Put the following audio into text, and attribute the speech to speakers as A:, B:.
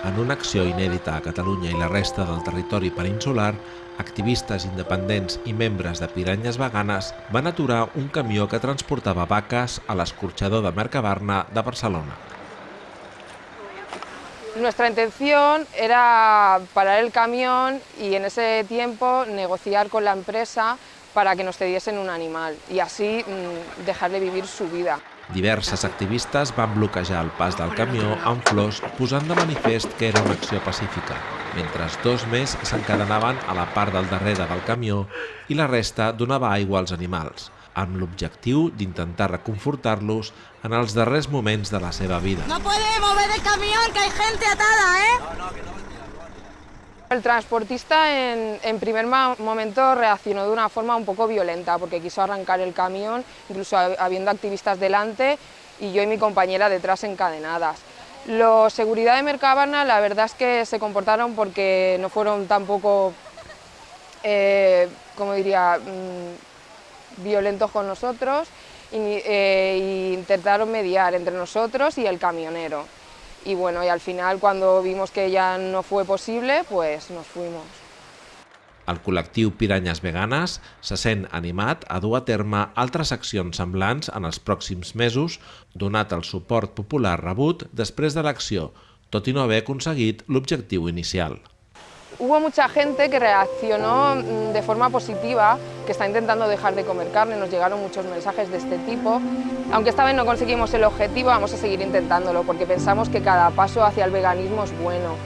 A: En una acció inèdita a Catalunya i la resta del territori peninsular, activistes independents i membres de Piranyes Veganes van aturar un camió que transportava vaques a l'escorxador de Mercabarna de Barcelona.
B: Nuestra intención era parar el camión y en ese tiempo negociar con la empresa para que nos cediesen un animal y así mmm, dejarle vivir su vida.
A: Diverses activistes van bloquejar el pas del camió amb flors posant de manifest que era una acció pacífica, mentre dos més s'encadenaven a la part del darrere del camió i la resta donava aigua als animals, amb l'objectiu d'intentar reconfortar-los en els darrers moments de la seva vida.
C: No puede mover el camión, que hay gente atada, ¿eh?
B: El transportista en, primer momento reaccionó de una forma un poco violenta porque quiso arrancar el camión, incluso habiendo activistas delante y yo y mi compañera detrás encadenadas. Los seguridad de Mercabarna la verdad es que se comportaron porque no fueron tampoco, eh, como diría, mmm, violentos con nosotros y, eh, e intentaron mediar entre nosotros y el camionero y bueno, y al final cuando vimos que ya no fue posible, pues nos fuimos.
A: El col·lectiu Piranyes Veganes se sent animat a dur a terme altres accions semblants en els pròxims mesos, donat el suport popular rebut després de l'acció, tot i no haver aconseguit l'objectiu inicial.
B: Hubo mucha gente que reaccionó mm, de forma positiva, que está intentando dejar de comer carne, nos llegaron muchos mensajes de este tipo. Aunque esta vez no conseguimos el objetivo, vamos a seguir intentándolo, porque pensamos que cada paso hacia el veganismo es bueno.